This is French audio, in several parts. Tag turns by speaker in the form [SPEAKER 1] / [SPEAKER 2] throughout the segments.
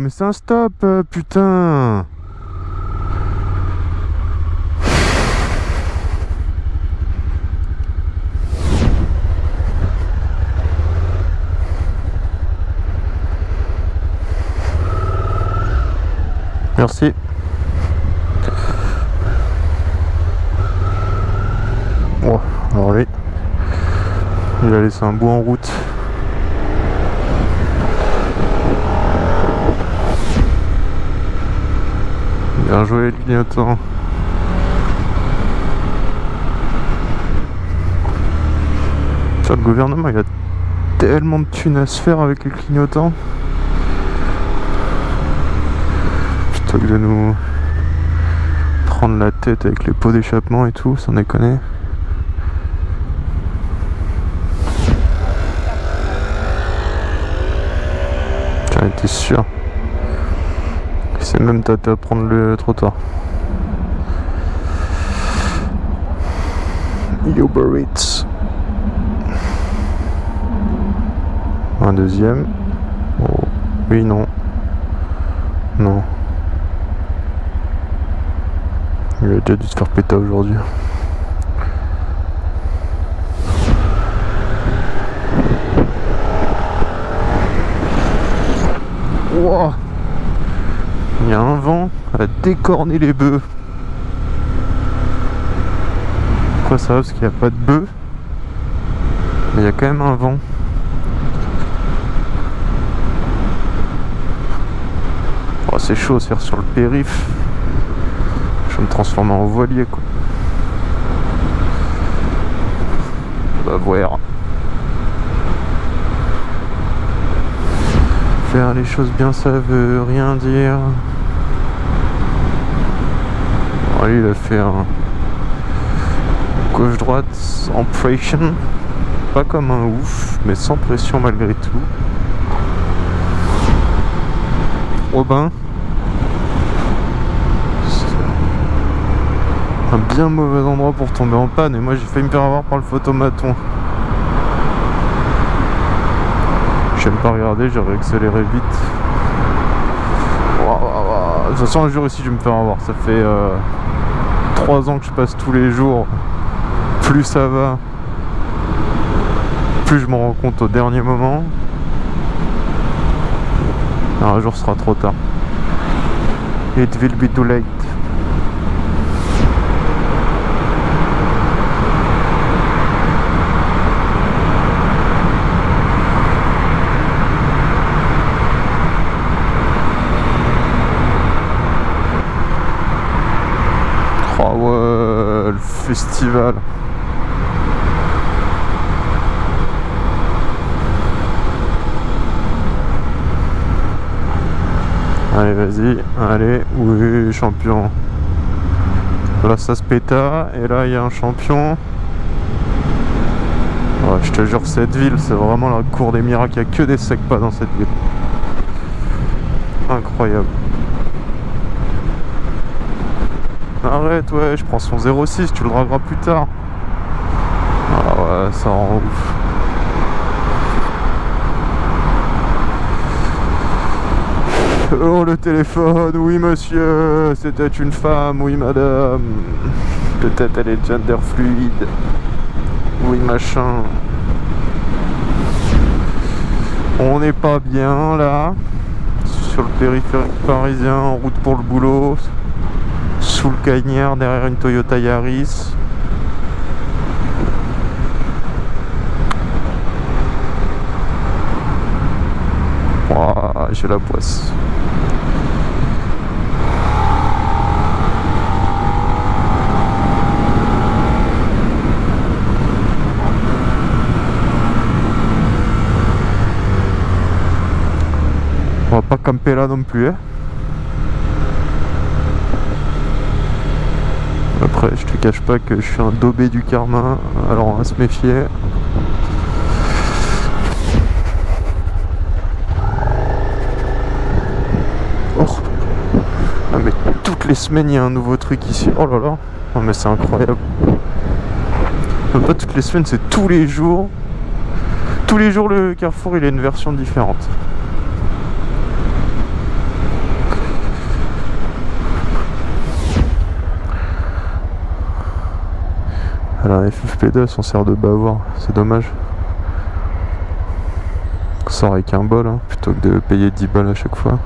[SPEAKER 1] mais c'est un stop, euh, putain Merci. Oh, alors lui, il a laissé un bout en route. Bien joué le le gouvernement, il a tellement de thunes à se faire avec les clignotants. Plutôt que de nous prendre la tête avec les pots d'échappement et tout, sans déconner. J'en étais sûr. C'est même tâté à prendre le trottoir. Uber Eats. Un deuxième. Oh. Oui, non. Non. Il a déjà dû se faire péter aujourd'hui. Wow. Il y a un vent à décorner les bœufs. Pourquoi ça Parce qu'il n'y a pas de bœufs. Mais il y a quand même un vent. Oh, c'est chaud se faire sur le périph. Je vais me transformer en voilier quoi. On va voir. Faire les choses bien, ça veut rien dire. Il a fait un gauche-droite en pression. Pas comme un ouf, mais sans pression malgré tout. Robin. Un bien mauvais endroit pour tomber en panne et moi j'ai failli me faire avoir par le photomaton. J'aime pas regarder, j'aurais accéléré vite. De toute façon, un jour ici, je vais me faire avoir. Ça fait 3 euh, ans que je passe tous les jours. Plus ça va, plus je m'en rends compte au dernier moment. Un jour, ce sera trop tard. It will be too late. Allez, vas-y, allez, oui, champion. Là, ça se péta, et là, il y a un champion. je te jure, cette ville, c'est vraiment la cour des miracles. Il n'y a que des secs pas dans cette ville. Incroyable. Arrête, ouais, je prends son 06, tu le dragueras plus tard. Ah ouais, ça rend ouf. Oh le téléphone, oui monsieur, c'était une femme, oui madame. Peut-être elle est gender fluide. Oui machin. On n'est pas bien là. Sur le périphérique parisien, en route pour le boulot sous le cagnard derrière une Toyota Yaris. j'ai la poisse. On va pas camper là non plus. Hein. Après, je te cache pas que je suis un daubé du karma, alors on va se méfier. Oh. Ah mais toutes les semaines il y a un nouveau truc ici. Oh là là. Oh mais c'est incroyable. pas toutes les semaines, c'est tous les jours. Tous les jours le Carrefour il a une version différente. Alors FFP2 s'en sert de bavoir, c'est dommage. On sort avec un bol hein, plutôt que de payer 10 balles à chaque fois.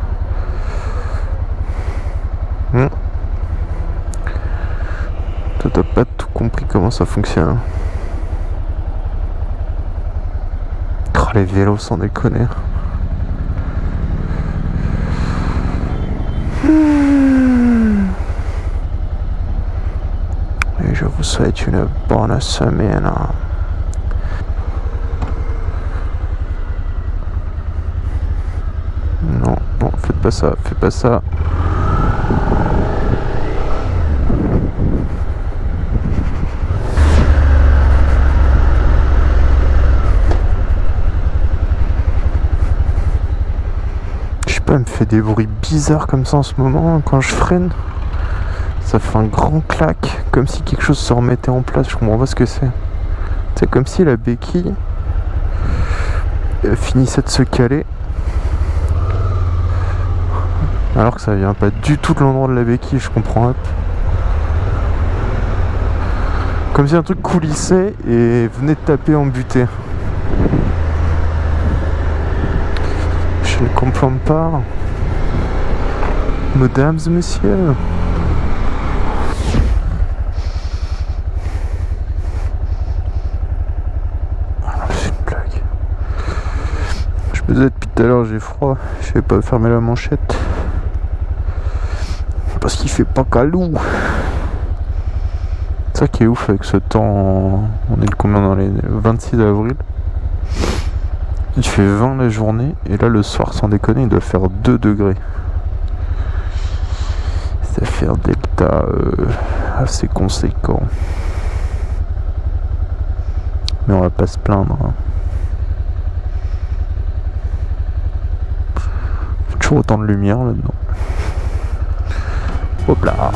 [SPEAKER 1] Hmm. Toi t'as pas tout compris comment ça fonctionne. Oh les vélos sans déconner. Je vous souhaite une bonne semaine. Non, non, faites pas ça, faites pas ça. Je sais pas, me fait des bruits bizarres comme ça en ce moment quand je freine. Ça fait un grand claque, comme si quelque chose se remettait en place, je comprends pas ce que c'est. C'est comme si la béquille finissait de se caler. Alors que ça vient pas du tout de l'endroit de la béquille, je comprends. Comme si un truc coulissait et venait de taper en butée. Je ne comprends pas. Mesdames et messieurs. Ah, c'est une blague. Je me disais depuis tout à l'heure j'ai froid, je vais pas fermer la manchette. Parce qu'il fait pas calou. C'est ça qui est ouf avec ce temps. On est le combien dans les 26 avril? Il fait 20 la journée et là le soir sans déconner il doit faire 2 degrés. Ça fait un delta euh, assez conséquent. Mais on va pas se plaindre. Hein. Autant de lumière là-dedans. Hop là